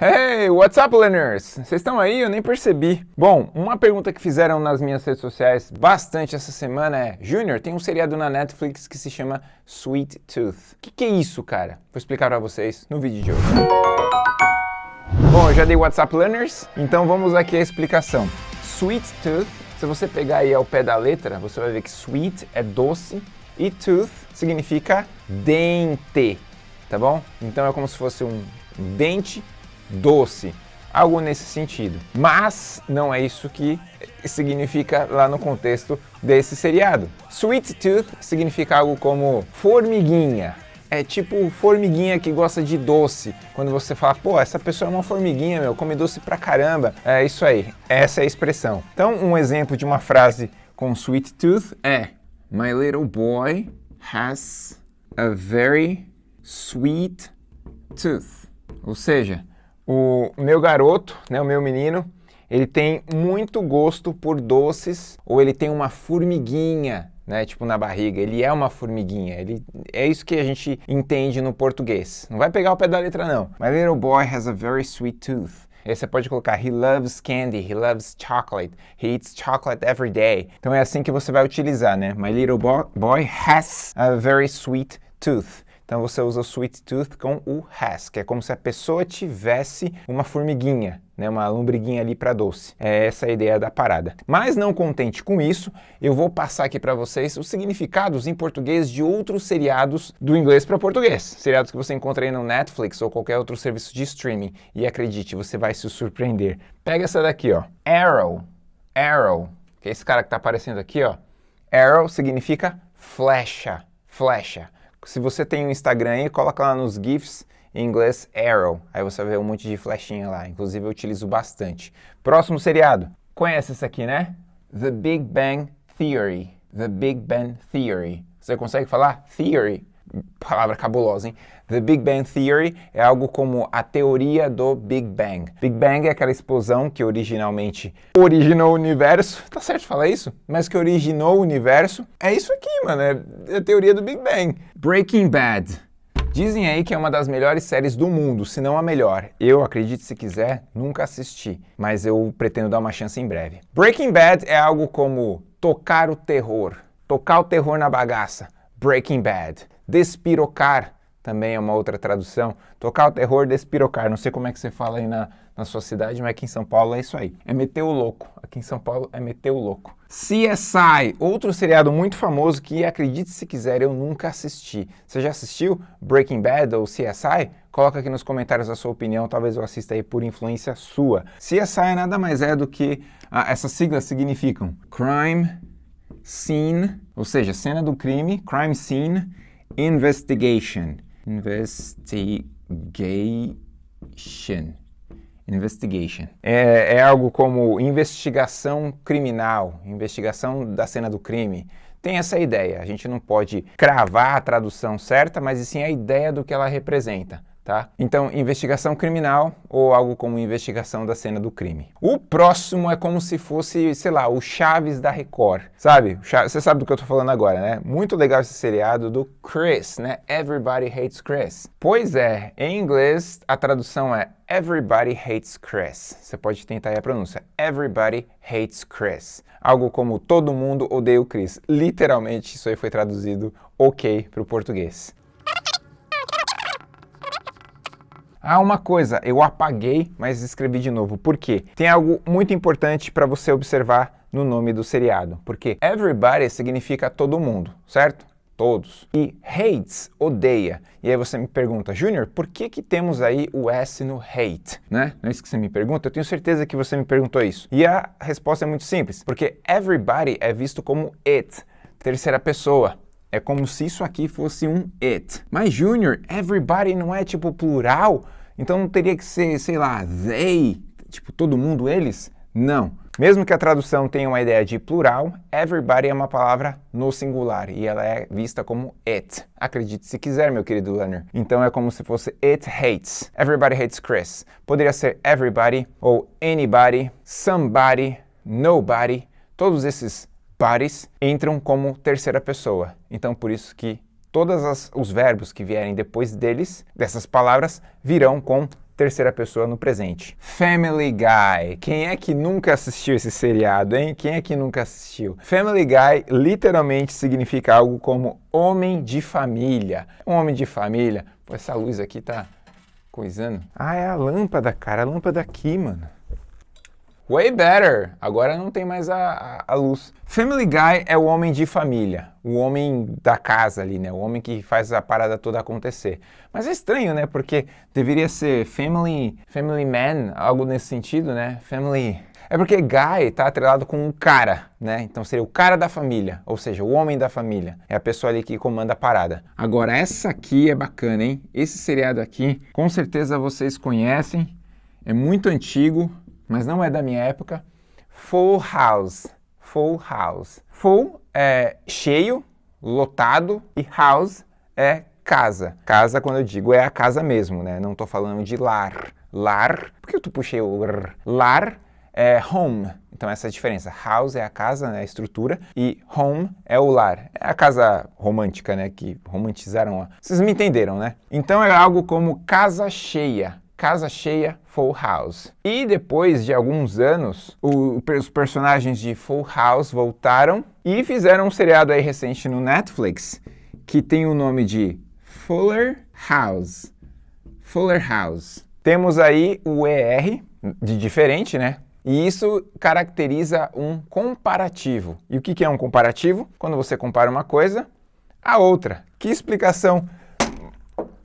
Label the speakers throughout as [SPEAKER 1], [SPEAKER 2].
[SPEAKER 1] Hey, what's up, learners? Vocês estão aí? Eu nem percebi. Bom, uma pergunta que fizeram nas minhas redes sociais bastante essa semana é Júnior, tem um seriado na Netflix que se chama Sweet Tooth. O que, que é isso, cara? Vou explicar para vocês no vídeo de hoje. Bom, eu já dei WhatsApp Learners, então vamos aqui à explicação. Sweet Tooth, se você pegar aí ao pé da letra, você vai ver que sweet é doce e tooth significa dente, tá bom? Então é como se fosse um dente doce, algo nesse sentido. Mas não é isso que significa lá no contexto desse seriado. Sweet tooth significa algo como formiguinha. É tipo formiguinha que gosta de doce. Quando você fala, pô, essa pessoa é uma formiguinha, meu, come doce pra caramba. É isso aí, essa é a expressão. Então, um exemplo de uma frase com sweet tooth é My little boy has a very sweet tooth. Ou seja, o meu garoto, né, o meu menino, ele tem muito gosto por doces ou ele tem uma formiguinha, né, tipo na barriga. Ele é uma formiguinha. Ele é isso que a gente entende no português. Não vai pegar o pé da letra não. My little boy has a very sweet tooth. Aí você pode colocar he loves candy, he loves chocolate, he eats chocolate every day. Então é assim que você vai utilizar, né? My little boy has a very sweet tooth. Então você usa o sweet tooth com o has, que é como se a pessoa tivesse uma formiguinha, né, uma lombriguinha ali para doce. É essa a ideia da parada. Mas não contente com isso, eu vou passar aqui para vocês os significados em português de outros seriados do inglês para português. Seriados que você encontra aí no Netflix ou qualquer outro serviço de streaming. E acredite, você vai se surpreender. Pega essa daqui, ó. Arrow. Arrow. Que é esse cara que está aparecendo aqui, ó. Arrow significa flecha. Flecha. Se você tem um Instagram aí, coloca lá nos GIFs em inglês Arrow. Aí você ver um monte de flechinha lá. Inclusive eu utilizo bastante. Próximo seriado. Conhece esse aqui, né? The Big Bang Theory. The Big Bang Theory. Você consegue falar? Theory. Palavra cabulosa, hein? The Big Bang Theory é algo como a teoria do Big Bang. Big Bang é aquela explosão que originalmente originou o universo. Tá certo falar isso? Mas que originou o universo. É isso aqui, mano. É a teoria do Big Bang. Breaking Bad. Dizem aí que é uma das melhores séries do mundo, se não a melhor. Eu, acredite se quiser, nunca assisti, mas eu pretendo dar uma chance em breve. Breaking Bad é algo como tocar o terror, tocar o terror na bagaça. Breaking Bad. Despirocar também é uma outra tradução. Tocar o terror, despirocar. Não sei como é que você fala aí na, na sua cidade, mas aqui em São Paulo é isso aí. É meter o louco. Aqui em São Paulo é meter o louco. CSI, outro seriado muito famoso que, acredite se quiser, eu nunca assisti. Você já assistiu Breaking Bad ou CSI? Coloca aqui nos comentários a sua opinião, talvez eu assista aí por influência sua. CSI nada mais é do que... Ah, essas siglas significam Crime Scene, ou seja, cena do crime, Crime Scene Investigation. Investigation. Investigation. É, é, algo como investigação criminal, investigação da cena do crime. Tem essa ideia. A gente não pode cravar a tradução certa, mas sim a ideia do que ela representa tá? Então, investigação criminal ou algo como investigação da cena do crime. O próximo é como se fosse, sei lá, o Chaves da Record, sabe? Você sabe do que eu tô falando agora, né? Muito legal esse seriado do Chris, né? Everybody Hates Chris. Pois é, em inglês a tradução é Everybody Hates Chris. Você pode tentar aí a pronúncia. Everybody Hates Chris. Algo como todo mundo odeia o Chris. Literalmente, isso aí foi traduzido ok para o português. Ah, uma coisa, eu apaguei, mas escrevi de novo. Por quê? Tem algo muito importante para você observar no nome do seriado. Porque everybody significa todo mundo, certo? Todos. E hates, odeia. E aí você me pergunta, Júnior, por que que temos aí o S no hate? Né? Não é isso que você me pergunta? Eu tenho certeza que você me perguntou isso. E a resposta é muito simples. Porque everybody é visto como it, terceira pessoa. É como se isso aqui fosse um it. Mas, Júnior, everybody não é tipo plural? Então não teria que ser, sei lá, they, tipo todo mundo, eles? Não. Mesmo que a tradução tenha uma ideia de plural, everybody é uma palavra no singular e ela é vista como it. Acredite se quiser, meu querido learner. Então é como se fosse it hates. Everybody hates Chris. Poderia ser everybody ou anybody, somebody, nobody. Todos esses bodies entram como terceira pessoa. Então por isso que todos os verbos que vierem depois deles, dessas palavras, virão com terceira pessoa no presente. Family Guy. Quem é que nunca assistiu esse seriado, hein? Quem é que nunca assistiu? Family Guy literalmente significa algo como homem de família. Um homem de família. Pô, essa luz aqui tá coisando. Ah, é a lâmpada, cara. A lâmpada aqui, mano. Way better! Agora não tem mais a, a, a, luz. Family Guy é o homem de família, o homem da casa ali, né? O homem que faz a parada toda acontecer. Mas é estranho, né? Porque deveria ser Family, family Man, algo nesse sentido, né? Family... É porque Guy tá atrelado com um cara, né? Então seria o cara da família, ou seja, o homem da família. É a pessoa ali que comanda a parada. Agora, essa aqui é bacana, hein? Esse seriado aqui, com certeza vocês conhecem. É muito antigo, mas não é da minha época. Full House. Full House. Full é cheio, lotado, e house é casa. Casa, quando eu digo, é a casa mesmo, né? Não estou falando de lar. Lar, por que eu puxei o r? Lar é home. Então essa é a diferença. House é a casa, né, a estrutura, e home é o lar. É a casa romântica, né, que romantizaram. Vocês me entenderam, né? Então é algo como casa cheia. Casa Cheia Full House. E depois de alguns anos, o, os personagens de Full House voltaram e fizeram um seriado aí recente no Netflix que tem o nome de Fuller House. Fuller House. Temos aí o ER de diferente, né? E isso caracteriza um comparativo. E o que é um comparativo? Quando você compara uma coisa a outra. Que explicação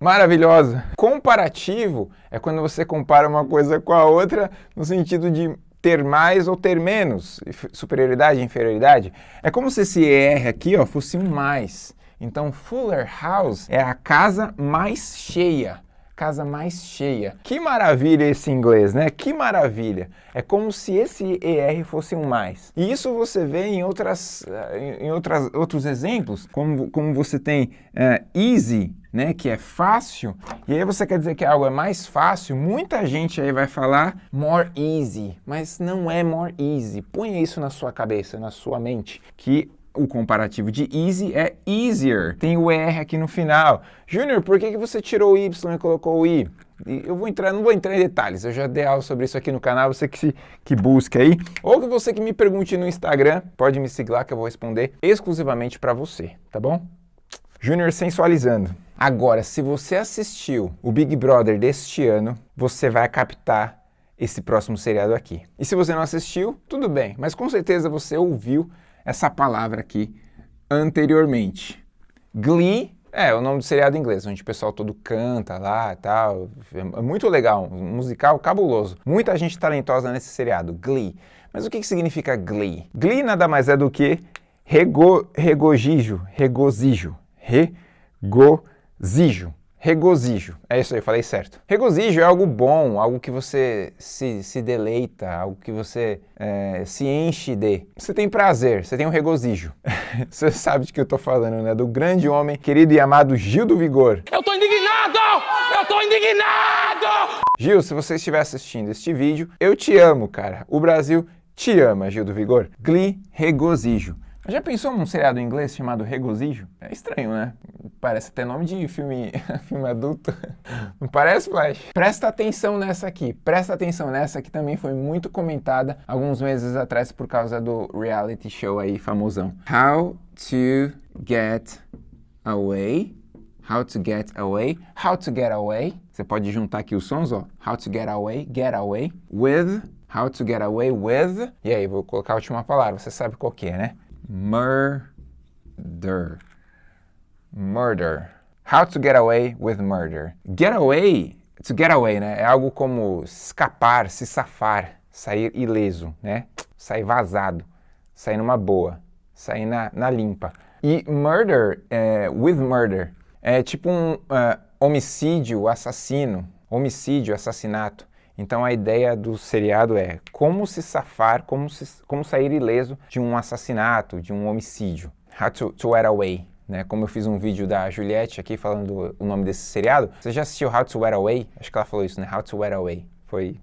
[SPEAKER 1] maravilhosa. Comparativo é quando você compara uma coisa com a outra no sentido de ter mais ou ter menos, superioridade e inferioridade. É como se esse ER aqui ó, fosse um mais. Então, Fuller House é a casa mais cheia casa mais cheia. Que maravilha esse inglês, né? Que maravilha! É como se esse ER fosse um mais. E isso você vê em, outras, eh, em outras, outros exemplos, como, como você tem uh, easy, né, que é fácil, e aí você quer dizer que algo é mais fácil, muita gente aí vai falar more easy, mas não é more easy. Ponha isso na sua cabeça, na sua mente, que o comparativo de easy é easier. Tem o R aqui no final. Júnior, por que, que você tirou o Y e colocou o I? Eu vou entrar, não vou entrar em detalhes, eu já dei aula sobre isso aqui no canal, você que, se, que busca aí, ou que você que me pergunte no Instagram, pode me seguir lá que eu vou responder exclusivamente para você, tá bom? Júnior sensualizando. Agora, se você assistiu o Big Brother deste ano, você vai captar esse próximo seriado aqui. E se você não assistiu, tudo bem, mas com certeza você ouviu essa palavra aqui anteriormente. Glee é o nome do seriado inglês, onde o pessoal todo canta lá e tal. É muito legal, musical cabuloso. Muita gente talentosa nesse seriado, Glee. Mas o que, que significa Glee? Glee nada mais é do que rego, regozijo, regozijo, regozijo regozijo. É isso aí, falei certo. Regozijo é algo bom, algo que você se, se deleita, algo que você é, se enche de. Você tem prazer, você tem um regozijo. você sabe de que eu tô falando, né? Do grande homem, querido e amado Gil do Vigor.
[SPEAKER 2] Eu tô indignado! Eu tô indignado!
[SPEAKER 1] Gil, se você estiver assistindo este vídeo, eu te amo, cara. O Brasil te ama, Gil do Vigor. Glee, regozijo. Já pensou num seriado em inglês chamado Regozijo? É estranho, né? Parece até nome de filme, filme adulto. Não parece, Flash? Presta atenção nessa aqui. Presta atenção nessa que também foi muito comentada alguns meses atrás por causa do reality show aí famosão. How to get away. How to get away. How to get away. Você pode juntar aqui os sons, ó. How to get away. Get away. With. How to get away with. E aí, vou colocar a última palavra. Você sabe qual que é, né? Murder. Murder. How to get away with murder. Get away, to get away, né? É algo como escapar, se safar, sair ileso, né? Sair vazado, sair numa boa, sair na, na limpa. E murder, é, with murder, é tipo um uh, homicídio, assassino, homicídio, assassinato. Então a ideia do seriado é como se safar, como, se, como sair ileso de um assassinato, de um homicídio. How to, to away, né? Como eu fiz um vídeo da Juliette aqui falando o nome desse seriado. Você já assistiu How to Get Away? Acho que ela falou isso, né? How to Get Away. Foi...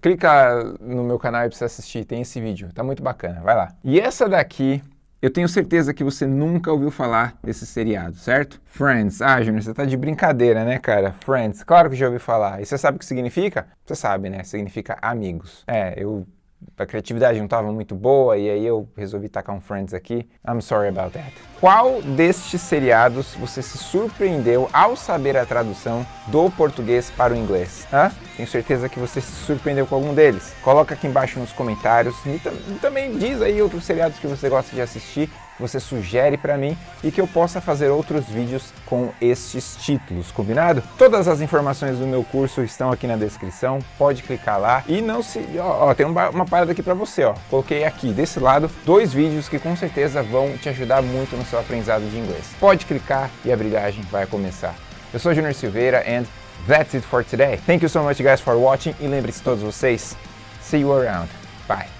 [SPEAKER 1] clica no meu canal e precisa assistir, tem esse vídeo. Tá muito bacana, vai lá. E essa daqui Eu tenho certeza que você nunca ouviu falar desse seriado, certo? Friends. Ah, Júnior, você tá de brincadeira, né, cara? Friends. Claro que já ouvi falar. E você sabe o que significa? Você sabe, né? Significa amigos. É, eu a criatividade não estava muito boa e aí eu resolvi tacar um Friends aqui. I'm sorry about that. Qual destes seriados você se surpreendeu ao saber a tradução do português para o inglês? Hã? Tenho certeza que você se surpreendeu com algum deles. Coloca aqui embaixo nos comentários e, também diz aí outros seriados que você gosta de assistir você sugere para mim e que eu possa fazer outros vídeos com estes títulos, combinado? Todas as informações do meu curso estão aqui na descrição, pode clicar lá e não se... Ó, ó tem uma, uma parada aqui para você, ó. Coloquei aqui, desse lado, dois vídeos que com certeza vão te ajudar muito no seu aprendizado de inglês. Pode clicar e a brilhagem vai começar. Eu sou Junior Silveira and that's it for today. Thank you so much guys for watching e lembre-se todos vocês, see you around. Bye.